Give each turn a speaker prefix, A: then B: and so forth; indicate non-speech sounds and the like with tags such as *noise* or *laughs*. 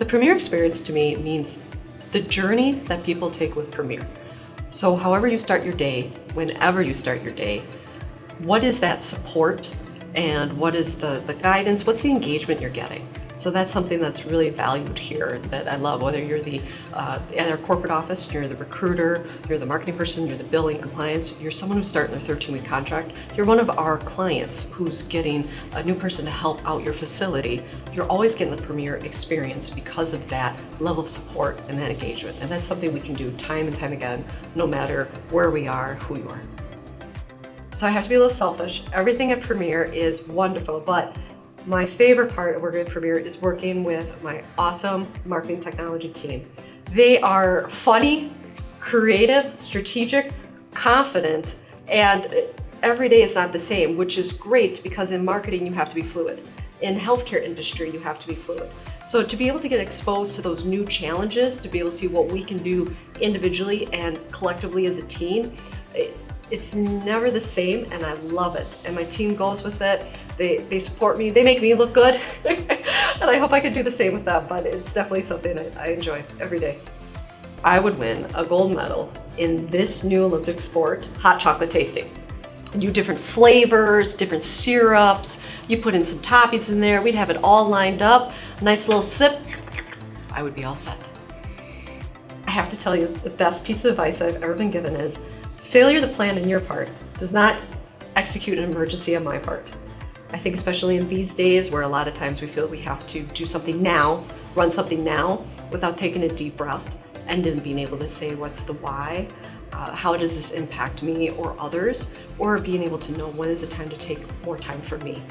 A: The Premier experience to me means the journey that people take with Premier. So however you start your day, whenever you start your day, what is that support and what is the, the guidance, what's the engagement you're getting? So that's something that's really valued here that I love, whether you're the uh, at our corporate office, you're the recruiter, you're the marketing person, you're the billing compliance, you're someone who's starting their 13-week contract, you're one of our clients who's getting a new person to help out your facility, you're always getting the premier experience because of that level of support and that engagement. And that's something we can do time and time again, no matter where we are, who you are. So I have to be a little selfish. Everything at Premier is wonderful, but my favorite part of working at Premier is working with my awesome marketing technology team. They are funny, creative, strategic, confident, and every day is not the same, which is great because in marketing you have to be fluid. In healthcare industry, you have to be fluid. So to be able to get exposed to those new challenges, to be able to see what we can do individually and collectively as a team, it's never the same and I love it. And my team goes with it. They, they support me. They make me look good. *laughs* and I hope I can do the same with them, but it's definitely something I, I enjoy every day. I would win a gold medal in this new Olympic sport, hot chocolate tasting. You do different flavors, different syrups. You put in some toppings in there. We'd have it all lined up. Nice little sip. I would be all set. I have to tell you, the best piece of advice I've ever been given is Failure to plan on your part does not execute an emergency on my part. I think especially in these days where a lot of times we feel we have to do something now, run something now without taking a deep breath and then being able to say what's the why, uh, how does this impact me or others, or being able to know when is the time to take more time for me.